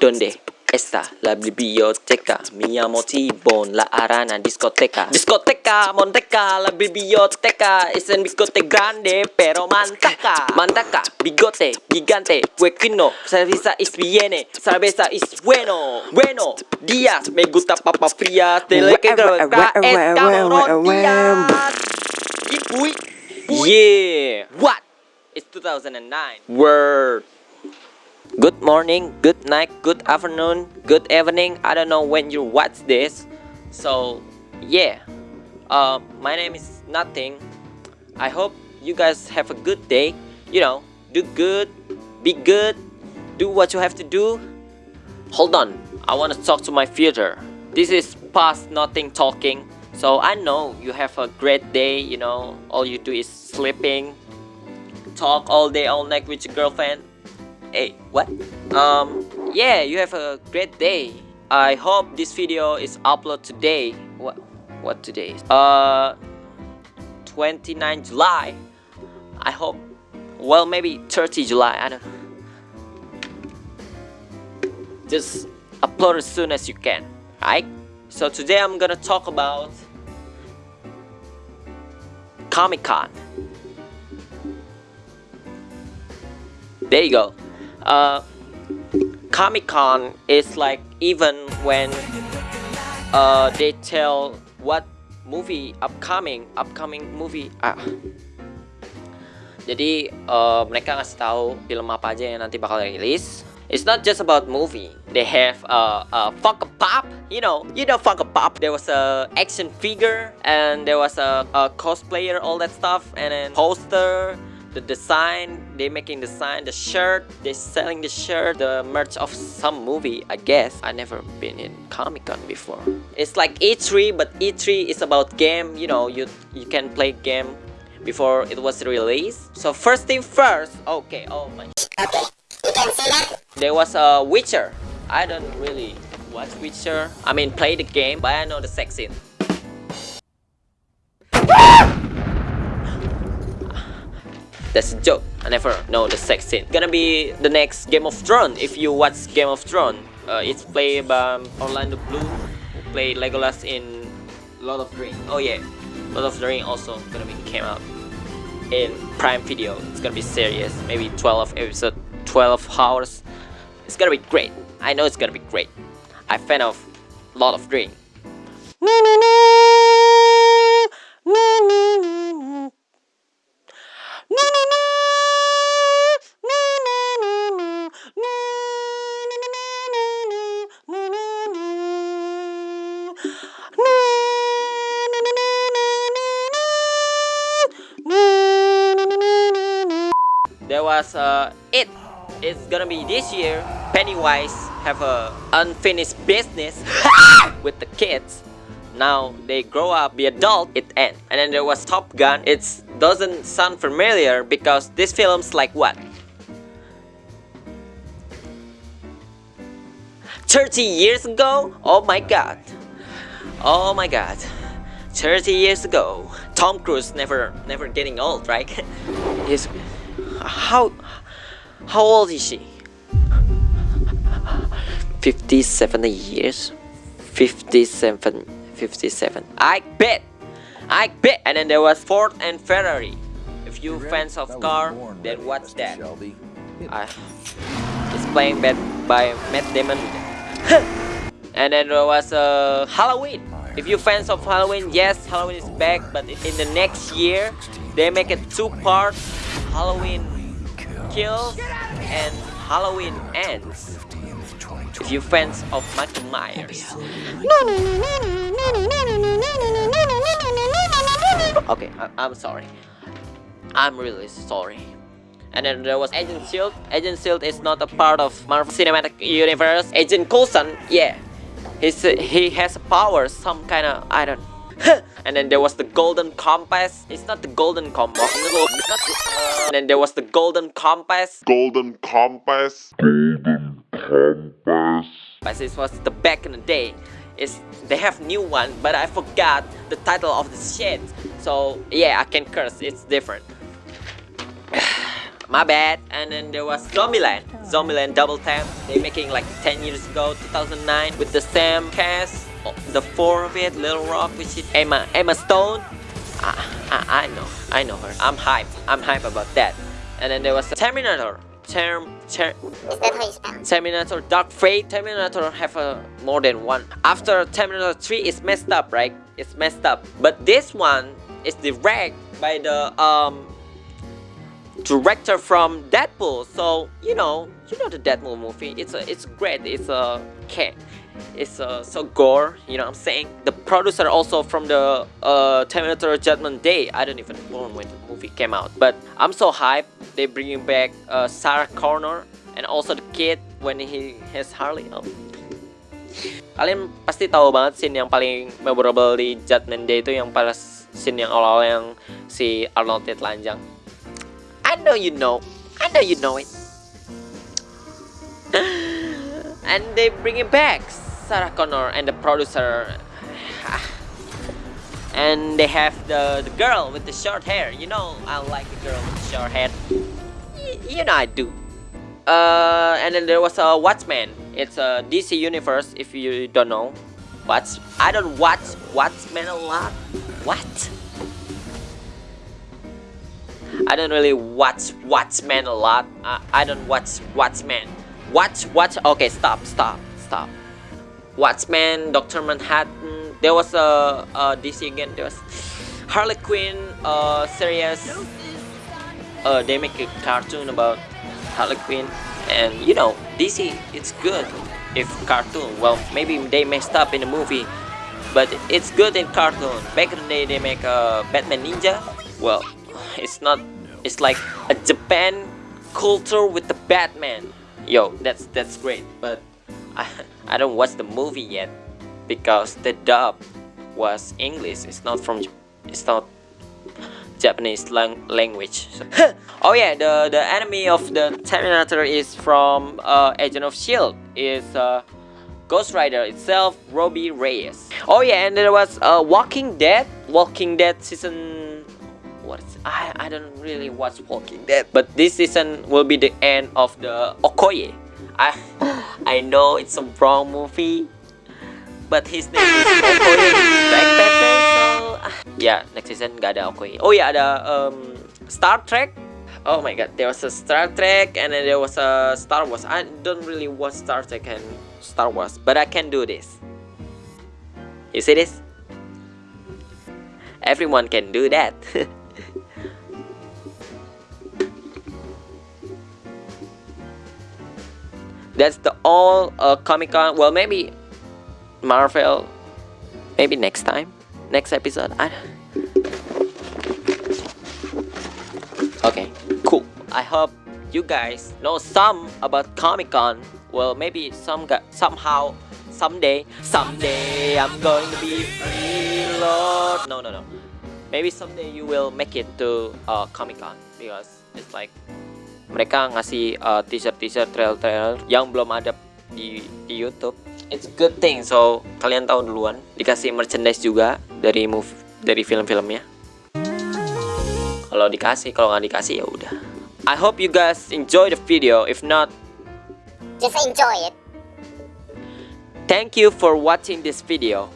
Donde está la biblioteca? Miyamoto Bon, la arana discoteca. Discoteca, Monteca, la biblioteca es en bigote grande pero mantaca. Mantaca, bigote gigante, huequino, cerveza es viene, cerveza es bueno. Bueno, días, me gusta papa fría, te le que días. Yeah. What? It's 2009. Word. Good morning, good night, good afternoon, good evening. I don't know when you watch this. So, yeah. Uh, my name is Nothing. I hope you guys have a good day. You know, do good, be good, do what you have to do. Hold on, I want to talk to my future. This is past nothing talking. So I know you have a great day, you know, all you do is sleeping, talk all day, all night with your girlfriend. Hey, what? Um, yeah, you have a great day. I hope this video is uploaded today. What? What today? Uh, 29 July. I hope. Well, maybe 30 July. I don't. Just upload as soon as you can, right? So today I'm gonna talk about Comic Con. There you go. Uh, Comic Con is like even when uh, they tell what movie upcoming, upcoming movie. Ah. Jadi uh, mereka ngasih tahu film apa aja yang nanti bakal rilis. It's not just about movie. They have a, a Funko Pop, you know, you know Funko Pop. There was a action figure and there was a, a cosplayer, all that stuff, and then poster, the design. They making the sign, the shirt. They selling the shirt, the merch of some movie. I guess I never been in Comic Con before. It's like E3, but E3 is about game. You know, you you can play game before it was released. So first thing first. Okay. Oh my. Okay, you can see that. There was a Witcher. I don't really watch Witcher. I mean, play the game, but I know the sex scene. That's a joke. I never know the sex scene. Gonna be the next Game of Thrones. If you watch Game of Thrones, uh, it's played by Orlando Bloom, who played Legolas in Lord of the Rings. Oh yeah, Lord of the Rings also gonna be came out in Prime Video. It's gonna be serious. Maybe 12 episode, 12 hours. It's gonna be great. I know it's gonna be great. I'm fan of Lord of the Rings. There was uh, it. It's gonna be this year. Pennywise have a unfinished business with the kids. Now they grow up, be adult, it end. And then there was Top Gun. It doesn't sound familiar because this film's like what? 30 years ago? Oh my god. Oh my god. 30 years ago. Tom Cruise never never getting old, right? He's how how old is she? 57 years 57 57 I bet I bet and then there was Ford and Ferrari if you fans of car then watch that I, it's playing by, by Matt Damon and then there was uh, Halloween if you fans of Halloween yes Halloween is back but in the next year they make it two parts Halloween kills and Halloween ends. If you fans of Michael Myers. Okay, I I'm sorry. I'm really sorry. And then there was Agent Shield. Agent Shield is not a part of Marvel Cinematic Universe. Agent Coulson, yeah, he's he has a power, some kind of I don't. and then there was the Golden Compass. It's not the Golden Compass. And uh, then there was the Golden Compass. Golden Compass. Golden Compass. But this was the back in the day. It's they have new one, but I forgot the title of the shit. So yeah, I can curse. It's different. My bad. And then there was Zombieland. Oh. Zombieland Double Tap. They making like 10 years ago, 2009, with the same cast, oh, the four of it, Little Rock, which is Emma, Emma Stone. I, I, I know, I know her. I'm hype. I'm hype about that. And then there was Terminator. Term, ter, Is that how you spell? Terminator Dark Fate. Terminator have a more than one. After Terminator 3 is messed up, right? It's messed up. But this one is direct by the um director from Deadpool. So you know, you know the Deadpool movie. It's a, it's great. It's a cat. It's uh, so gore. You know what I'm saying? The producer also from the uh, Terminator Judgment Day. I don't even born when the movie came out. But I'm so hyped. They bringing back uh, Sarah Connor and also the kid when he has Harley. Oh. Kalian pasti tahu banget scene yang paling memorable di Judgment Day itu yang pas scene yang awal-awal yang si Arnold telanjang. I know you know. I know you know it. and they bring it back, Sarah Connor and the producer. and they have the, the girl with the short hair. You know, I like the girl with the short hair. Y- you know I do. Uh, and then there was a Watchmen. It's a DC universe. If you don't know, Watch. I don't watch Watchmen a lot. What? I don't really watch Watchmen a lot. I, I don't watch Watchmen. Watch, watch. Okay, stop, stop, stop. Watchmen, Doctor Manhattan. There was a, a DC again. There was Harley Quinn uh, series. Uh, they make a cartoon about Harley Quinn, and you know DC. It's good if cartoon. Well, maybe they messed up in the movie, but it's good in cartoon. Back in the day, they make a Batman Ninja. Well, it's not. It's like a Japan culture with the Batman. Yo, that's that's great. But I I don't watch the movie yet because the dub was English. It's not from. It's not Japanese lang- language. Oh yeah, the the enemy of the Terminator is from uh, Agent of Shield. Is uh, Ghost Rider itself, Robbie Reyes. Oh yeah, and there was uh, Walking Dead. Walking Dead season. I I don't really watch Walking Dead, but this season will be the end of the Okoye. I I know it's a wrong movie, but his name is Okoye Black Panther. So ah, yeah, next season gak ada Okoye. Oh ya ada um, Star Trek. Oh my god, there was a Star Trek and then there was a Star Wars. I don't really watch Star Trek and Star Wars, but I can do this. You see this? Everyone can do that. That's the all uh, Comic Con. Well, maybe Marvel. Maybe next time, next episode. I. Okay, cool. I hope you guys know some about Comic Con. Well, maybe some somehow, someday, someday I'm going to be free, Lord. No, no, no. Maybe someday you will make it to uh, Comic Con because it's like mereka ngasih uh, teaser-teaser trailer-trailer yang belum ada di, di YouTube. It's a good thing, so kalian tahu duluan. Dikasih merchandise juga dari move dari film-filmnya. Kalau dikasih, kalau nggak dikasih ya udah. I hope you guys enjoy the video. If not, Just enjoy it. thank you for watching this video.